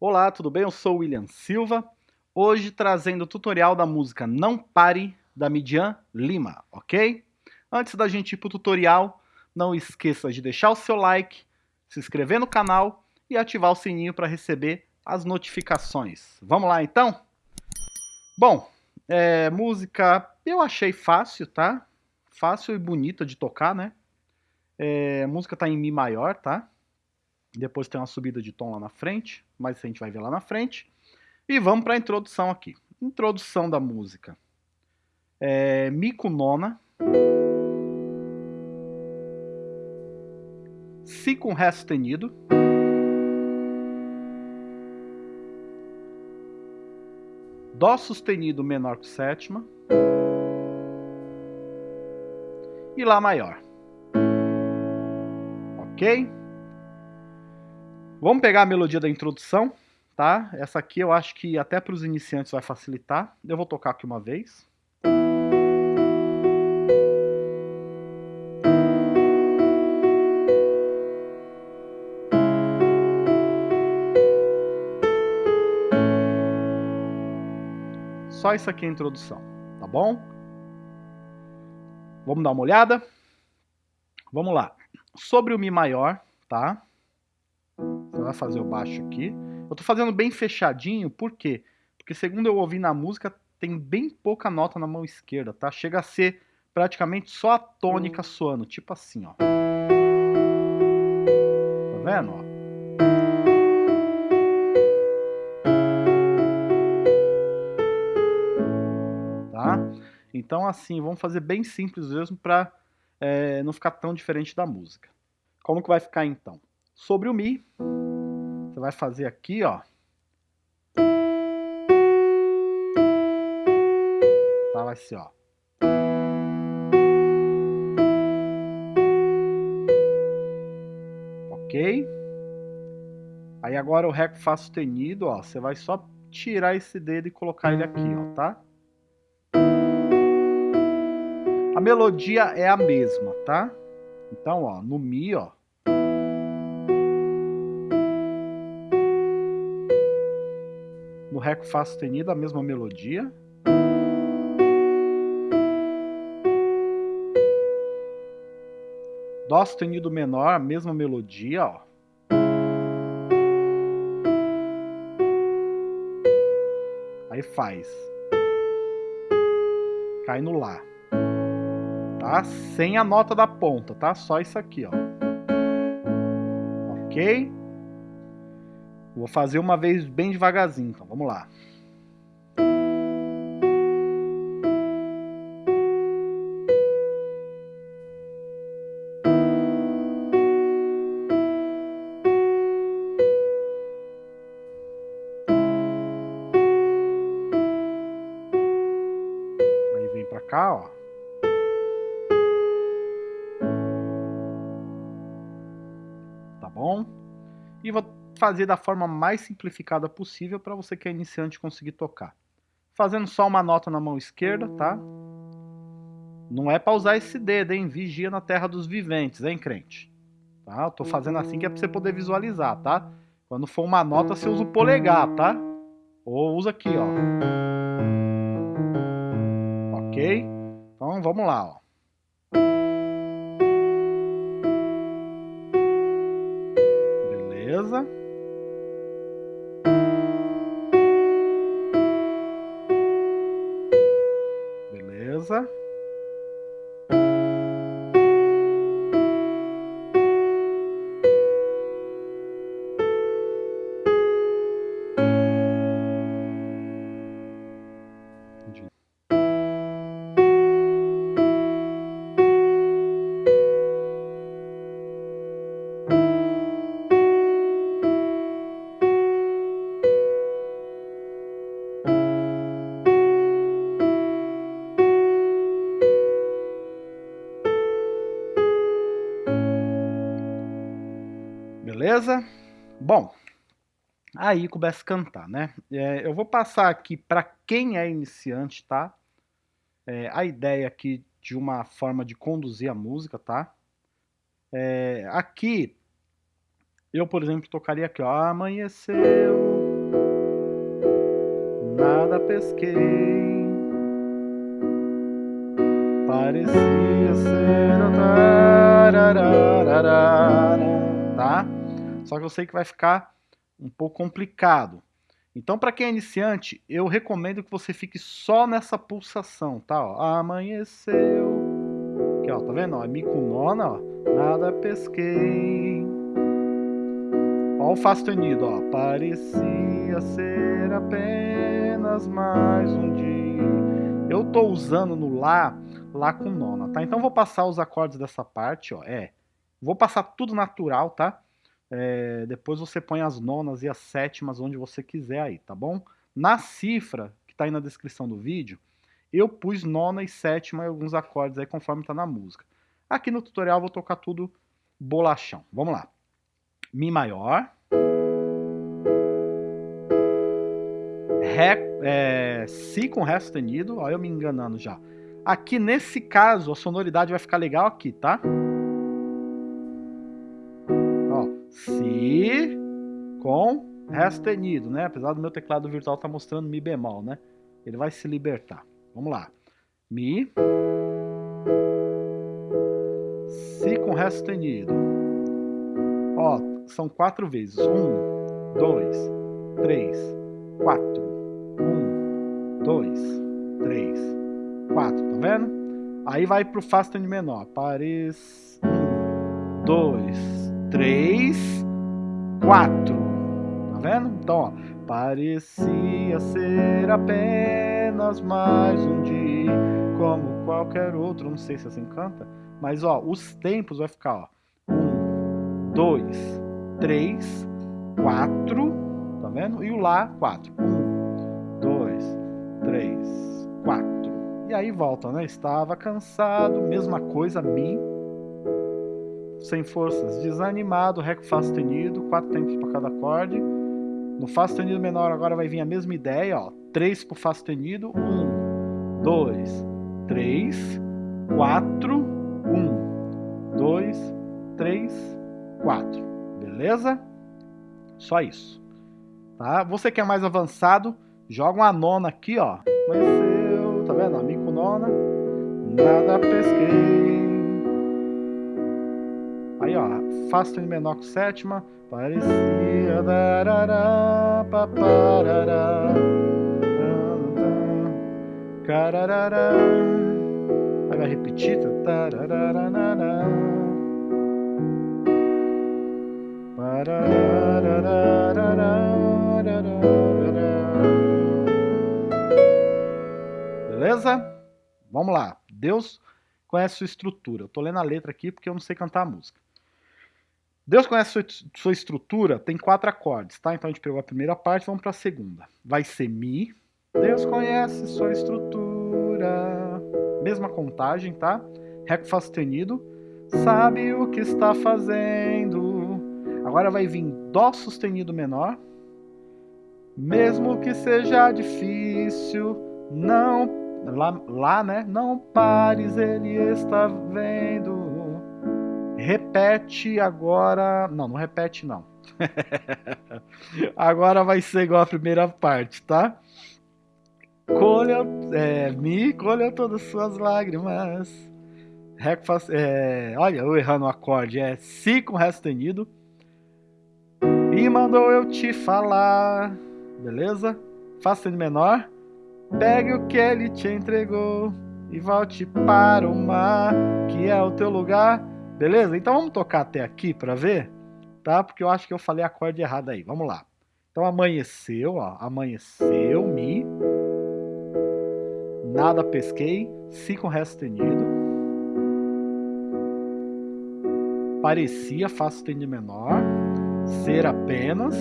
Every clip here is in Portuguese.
Olá, tudo bem? Eu sou o William Silva, hoje trazendo o tutorial da música Não Pare, da Midian Lima, ok? Antes da gente ir para o tutorial, não esqueça de deixar o seu like, se inscrever no canal e ativar o sininho para receber as notificações. Vamos lá então? Bom, é, música eu achei fácil, tá? Fácil e bonita de tocar, né? É, a música tá em Mi maior, tá? Depois tem uma subida de tom lá na frente, mas a gente vai ver lá na frente. E vamos para a introdução aqui. Introdução da música. É, Mi com nona. Si com Ré sustenido. Dó sustenido menor que sétima. E Lá maior. Ok? Vamos pegar a melodia da introdução, tá? Essa aqui eu acho que até para os iniciantes vai facilitar. Eu vou tocar aqui uma vez. Só isso aqui é a introdução, tá bom? Vamos dar uma olhada? Vamos lá. Sobre o Mi maior, tá? Fazer o baixo aqui. Eu tô fazendo bem fechadinho, por quê? Porque segundo eu ouvi na música, tem bem pouca nota na mão esquerda, tá? Chega a ser praticamente só a tônica soando, tipo assim, ó. Tá vendo, ó? Tá? Então assim, vamos fazer bem simples mesmo pra é, não ficar tão diferente da música. Como que vai ficar então? Sobre o Mi, você vai fazer aqui, ó. Tá, vai ser, ó. Ok? Aí agora o Ré com Fá sustenido, ó, você vai só tirar esse dedo e colocar ele aqui, ó, tá? A melodia é a mesma, tá? Então, ó, no Mi, ó, No Ré com Fá sustenido, a mesma melodia. Dó sustenido menor, a mesma melodia, ó. Aí faz. Cai no Lá. Tá? Sem a nota da ponta, tá? Só isso aqui, ó. Ok? Vou fazer uma vez bem devagarzinho, então vamos lá. Aí vem pra cá, ó. Tá bom? E vou fazer da forma mais simplificada possível para você que é iniciante conseguir tocar. Fazendo só uma nota na mão esquerda, tá? Não é para usar esse dedo, hein? Vigia na terra dos viventes, hein, crente? Tá? Eu tô fazendo assim que é para você poder visualizar, tá? Quando for uma nota, você usa o polegar, tá? Ou usa aqui, ó. Ok? Então, vamos lá, ó. Beleza? Beleza? Beleza? Bom, aí começa a cantar, né? É, eu vou passar aqui para quem é iniciante, tá? É, a ideia aqui de uma forma de conduzir a música, tá? É, aqui, eu, por exemplo, tocaria aqui, ó. Amanheceu pesquei. Parecia ser tá? Só que eu sei que vai ficar um pouco complicado. Então, para quem é iniciante, eu recomendo que você fique só nessa pulsação, tá? Ó, amanheceu. Aqui, ó, tá vendo? Ó, mi com nona, ó. Nada pesquei. Ó o Fá sustenido, ó. Parecia ser apenas mais um dia. Eu tô usando no Lá, Lá com nona, tá? Então vou passar os acordes dessa parte, ó. É. Vou passar tudo natural, tá? É, depois você põe as nonas e as sétimas onde você quiser aí, tá bom? Na cifra, que tá aí na descrição do vídeo, eu pus nona e sétima e alguns acordes aí conforme tá na música. Aqui no tutorial vou tocar tudo bolachão. Vamos lá. Mi maior. Ré, é, si com Ré sustenido. Olha eu me enganando já. Aqui nesse caso a sonoridade vai ficar legal aqui, tá? Com Ré sustenido, né? Apesar do meu teclado virtual estar tá mostrando Mi bemol, né? Ele vai se libertar. Vamos lá. Mi. Si com Ré sustenido. Ó, são quatro vezes. Um, dois, três, quatro. Um, dois, três, quatro. Tá vendo? Aí vai pro Fá sustenido menor. Pares. Um, dois, 3, 4. Tá vendo? Então, ó, parecia ser apenas mais um dia, como qualquer outro. Não sei se assim canta, mas ó, os tempos vai ficar, ó. 1, 2, 3, 4. Tá vendo? E o Lá, 4. 1, 2, 3, 4. E aí volta, né? Estava cansado, mesma coisa, Mi sem forças, desanimado, Ré com Fá sustenido, quatro tempos para cada acorde. No Fá sustenido menor agora vai vir a mesma ideia, ó, três para o Fá sustenido, um, dois, três, quatro, um, dois, três, quatro, beleza? Só isso, tá? Você que é mais avançado, joga uma nona aqui, ó, amanheceu, tá vendo? Amigo nona, nada pesquei. Aí, ó, Fá sustenido menor com sétima. Parecia darará, paparará, cararará. Aí vai repetir. Beleza? Vamos lá. Deus conhece sua estrutura. Eu tô lendo a letra aqui porque eu não sei cantar a música. Deus conhece sua, sua estrutura, tem quatro acordes, tá? Então a gente pegou a primeira parte, vamos para a segunda. Vai ser Mi. Deus conhece sua estrutura. Mesma contagem, tá? Ré com Fá sustenido. Sabe o que está fazendo. Agora vai vir Dó sustenido menor. Mesmo que seja difícil, não... Lá, lá né? Não pares, ele está vendo. Repete agora... Não, não repete não. agora vai ser igual a primeira parte, tá? Colha, é, me colha todas suas lágrimas. Ré, é, olha, eu errando o acorde. É Si com Ré sustenido. E mandou eu te falar. Beleza? Fá sustenido menor. Pegue o que ele te entregou e volte para o mar, que é o teu lugar. Beleza? Então vamos tocar até aqui para ver, tá? Porque eu acho que eu falei acorde errado aí. Vamos lá. Então amanheceu, ó. Amanheceu, Mi. Nada pesquei. Si com Ré sustenido. Parecia, Fá sustenido menor. Ser apenas.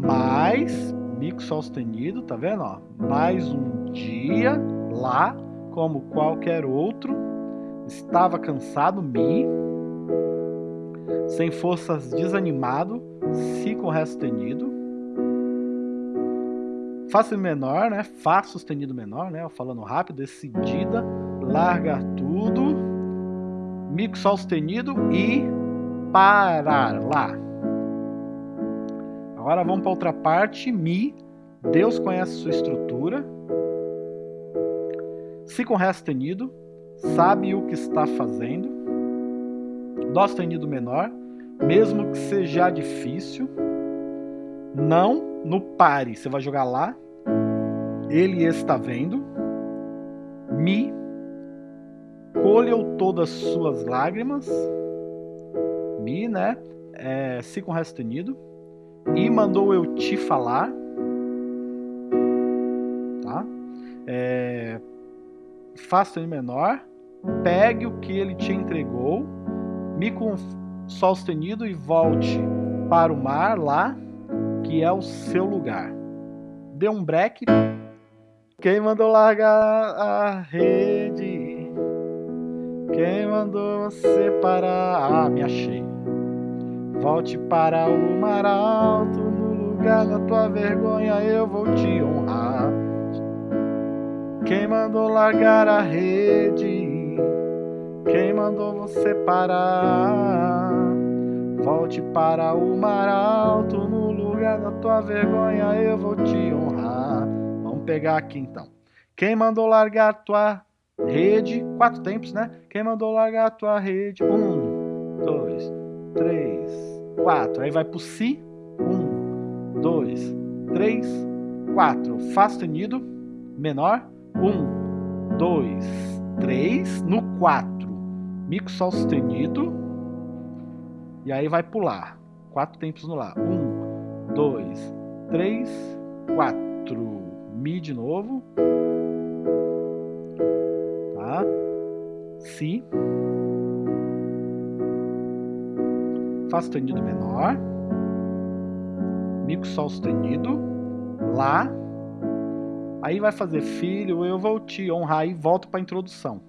Mais. Mi com Sol sustenido, tá vendo? Ó? Mais um dia. Lá, como qualquer outro Estava cansado, Mi. Sem forças, desanimado, Si com Ré sustenido. Fá menor, né? Fá sustenido menor, né? Falando rápido, decidida, largar tudo. Mi com Sol sustenido e parar lá. Agora vamos para outra parte, Mi, Deus conhece sua estrutura. Si com Ré sustenido, sabe o que está fazendo. Dó sustenido menor, mesmo que seja difícil. Não no pare, você vai jogar lá. Ele está vendo. Mi, colheu todas suas lágrimas. Mi, né? É, si com Ré sustenido. E mandou eu te falar. Tá? É, Fá sustenido menor. Pegue o que ele te entregou. Mi com Sol sustenido e volte para o mar lá, que é o seu lugar. Dê um break. Quem mandou largar a rede? Quem mandou você parar? Ah, me achei. Volte para o mar alto, no lugar da tua vergonha eu vou te honrar. Quem mandou largar a rede? Quem mandou você parar? Volte para o mar alto, no lugar da tua vergonha eu vou te honrar. Vamos pegar aqui então. Quem mandou largar tua rede? Quatro tempos, né? Quem mandou largar tua rede? Um, dois, três, quatro. Aí vai pro si. Um, dois, três, quatro. Fá sustenido, menor. Um, dois, três. No quatro, mico sol sustenido. E aí vai pular. Quatro tempos no lá. Um, dois, três, quatro. Mi de novo. Tá? Si. Fá sustenido menor. Mico sol sustenido. Lá. Aí vai fazer filho, eu vou te honrar e volto para a introdução.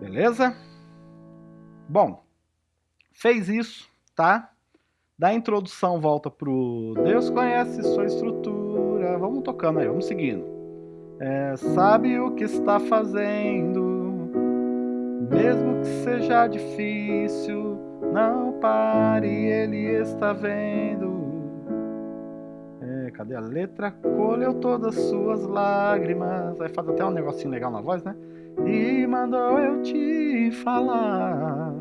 Beleza? Bom, fez isso, tá? Da introdução volta pro Deus conhece sua estrutura. Vamos tocando aí, vamos seguindo. É, sabe o que está fazendo, mesmo que seja difícil. Não pare, ele está vendo. É, cadê a letra? Colheu todas suas lágrimas. Aí faz até um negocinho legal na voz, né? E mandou eu te falar.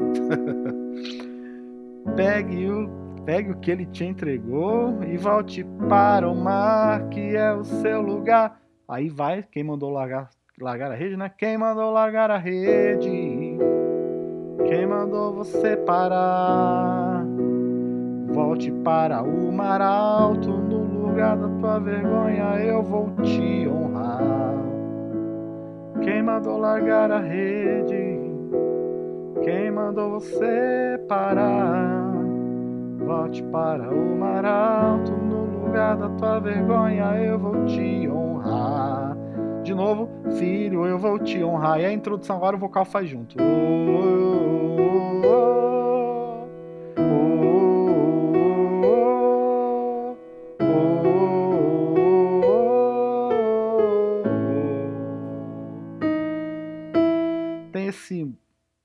Pegue o Pegue o que ele te entregou e volte para o mar, que é o seu lugar. Aí vai, quem mandou largar, largar a rede, né? Quem mandou largar a rede? Quem mandou você parar? Volte para o mar alto, no lugar da tua vergonha eu vou te honrar. Quem mandou largar a rede? Quem mandou você parar? Volte para o mar alto, no lugar da tua vergonha eu vou te honrar. De novo, filho, eu vou te honrar. E a introdução agora o vocal faz junto. Oh, oh, oh, Tem esse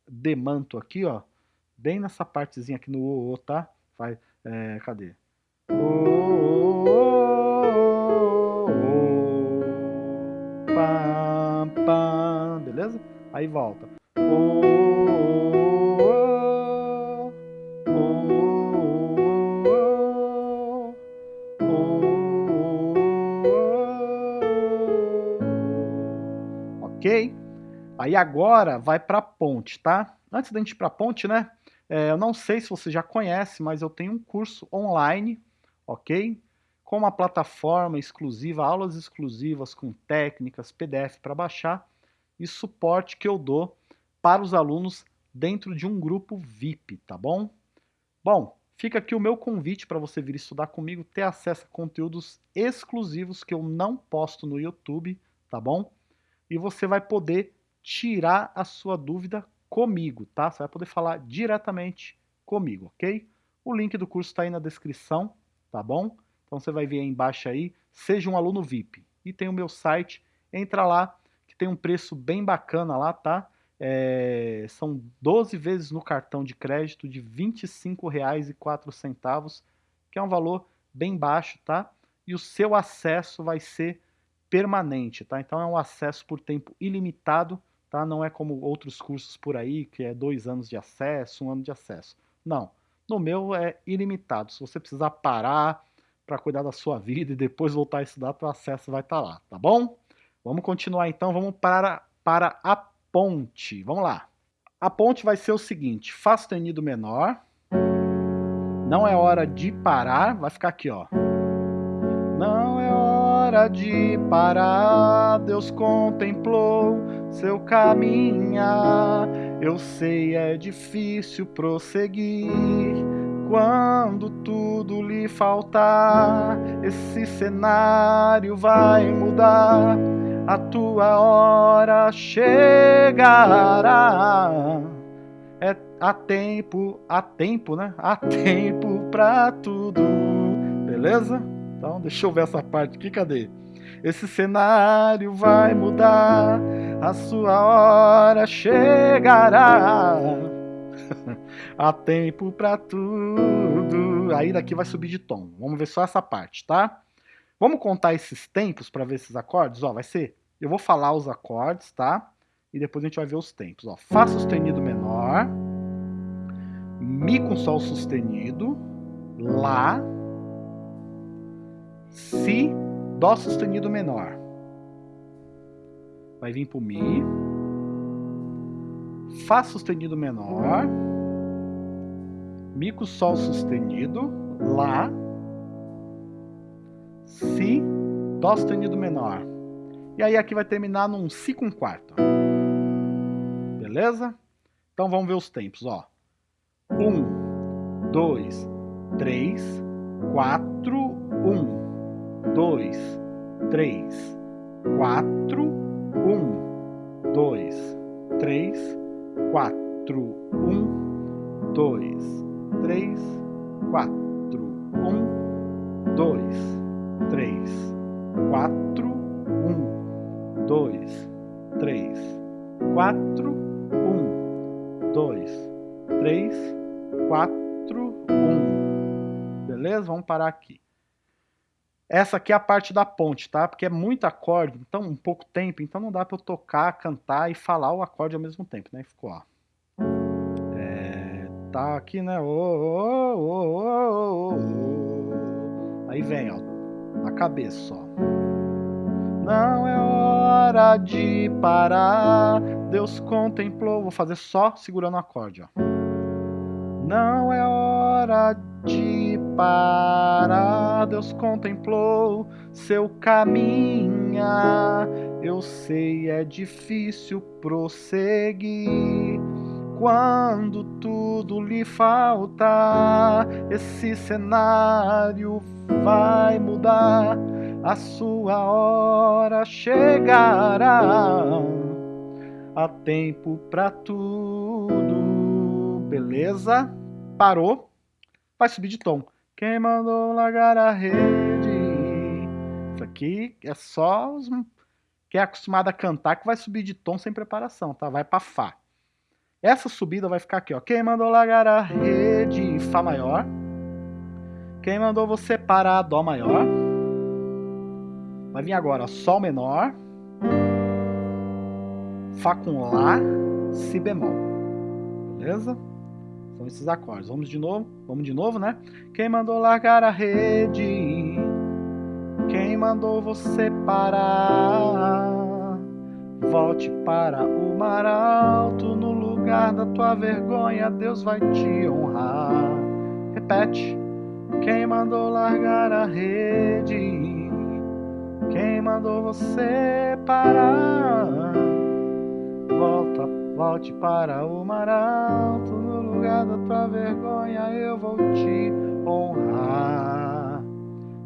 demanto aqui, ó, bem nessa partezinha aqui no o, o tá? Faz, é, cadê? Oh, beleza? Aí volta. Ok? Aí agora vai para ponte, tá? Antes da gente ir para ponte, né? É, eu não sei se você já conhece, mas eu tenho um curso online, ok? Com uma plataforma exclusiva, aulas exclusivas com técnicas, PDF para baixar e suporte que eu dou para os alunos dentro de um grupo VIP, tá bom? Bom, fica aqui o meu convite para você vir estudar comigo, ter acesso a conteúdos exclusivos que eu não posto no YouTube, tá bom? E você vai poder tirar a sua dúvida comigo, tá? Você vai poder falar diretamente comigo, ok? O link do curso está aí na descrição, tá bom? Então você vai ver aí embaixo aí, seja um aluno VIP. E tem o meu site entra lá, que tem um preço bem bacana lá, tá? É, são 12 vezes no cartão de crédito de R$ 25,04, que é um valor bem baixo, tá? E o seu acesso vai ser permanente, tá? Então é um acesso por tempo ilimitado, tá? Não é como outros cursos por aí, que é dois anos de acesso, um ano de acesso. Não, no meu é ilimitado. Se você precisar parar para cuidar da sua vida e depois voltar a estudar, o acesso vai estar tá lá, tá bom? Vamos continuar então, vamos para, para a ponte. Vamos lá. A ponte vai ser o seguinte, Fá sustenido menor, não é hora de parar, vai ficar aqui, ó. Não é hora de parar, Deus contemplou seu caminhar. Eu sei é difícil prosseguir quando tudo lhe faltar. Esse cenário vai mudar a tua hora chegará. É a tempo, a tempo, né? A tempo pra tudo. Beleza? Então, deixa eu ver essa parte aqui, cadê? Esse cenário vai mudar, a sua hora chegará. Há tempo pra tudo. Aí daqui vai subir de tom. Vamos ver só essa parte, tá? Vamos contar esses tempos para ver esses acordes? Ó, vai ser, eu vou falar os acordes, tá? E depois a gente vai ver os tempos. Ó, Fá sustenido menor, Mi com Sol sustenido, Lá, Si, Dó sustenido menor. Vai vir pro Mi, Fá sustenido menor, Mi com Sol sustenido, Lá, Si, Dó sustenido menor. E aí aqui vai terminar num Si com quarto. Beleza? Então vamos ver os tempos, ó. Um, dois, três, quatro, um, dois, três, quatro, um, dois, três, quatro, um, dois, três, quatro, um, dois, três, quatro, um, dois, três, quatro, um, dois, três, quatro, um. Beleza? Vamos parar aqui. Essa aqui é a parte da ponte, tá? Porque é muito acorde, então um pouco tempo, então não dá para eu tocar, cantar e falar o acorde ao mesmo tempo, né? Ficou, ó. É, tá aqui, né? Oh, oh, oh, Aí vem, ó na cabeça só. Não é hora de parar, Deus contemplou. Vou fazer só segurando o acorde, ó. Não é hora de parar, Deus contemplou seu caminhar. Eu sei, é difícil prosseguir quando tudo lhe faltar. Esse cenário vai mudar, a sua hora chegará. Há tempo pra tudo, beleza? Parou, vai subir de tom. Quem mandou largar a rede? Isso aqui é só os quem é acostumado a cantar que vai subir de tom sem preparação, tá? Vai pra Fá. Essa subida vai ficar aqui, ó. Quem mandou largar a rede? Fá maior. Quem mandou você parar Dó maior? Vai vir agora Sol menor, Fá com Lá, Si bemol. Beleza? São esses acordes. Vamos de novo? Vamos de novo, né? Quem mandou largar a rede? Quem mandou você parar? Volte para o mar alto, no lugar da tua vergonha, Deus vai te honrar. Repete. Quem mandou largar a rede? Quem mandou você parar? Volta, volte para o mar alto, no lugar da tua vergonha eu vou te honrar.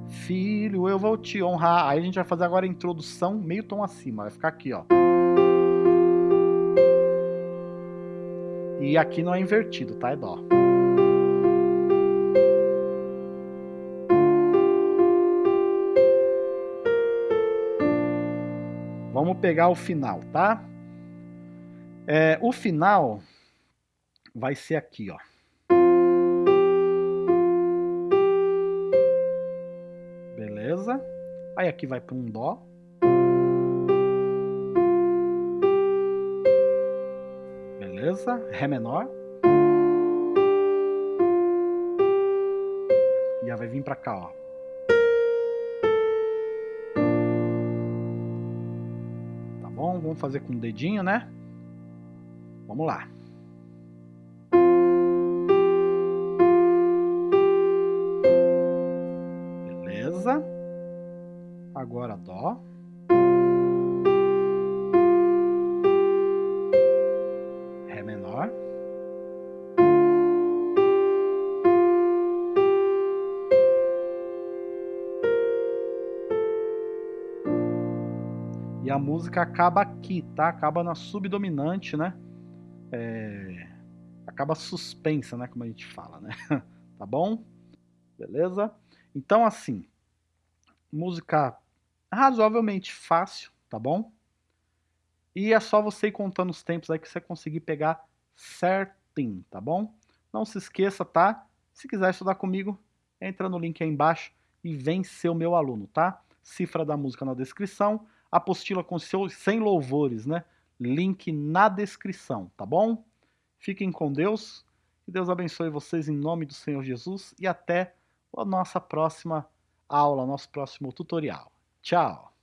Filho, eu vou te honrar. Aí a gente vai fazer agora a introdução meio tom acima, vai ficar aqui, ó. E aqui não é invertido, tá? É dó. Vamos pegar o final, tá? É, o final vai ser aqui, ó. Beleza? Aí aqui vai para um Dó. Beleza? Ré menor. E vai vir para cá, ó. Tá bom? Vamos fazer com o dedinho, né? Vamos lá. Beleza. Agora Dó. A música acaba aqui, tá? Acaba na subdominante, né? é, acaba suspensa, né, como a gente fala, né? tá bom? Beleza? Então, assim, música razoavelmente fácil, tá bom? E é só você ir contando os tempos aí que você conseguir pegar certinho, tá bom? Não se esqueça, tá? Se quiser estudar comigo, entra no link aí embaixo e vem ser o meu aluno, tá? Cifra da música na descrição, apostila com seus 100 louvores, né? link na descrição, tá bom? Fiquem com Deus, que Deus abençoe vocês em nome do Senhor Jesus e até a nossa próxima aula, nosso próximo tutorial. Tchau!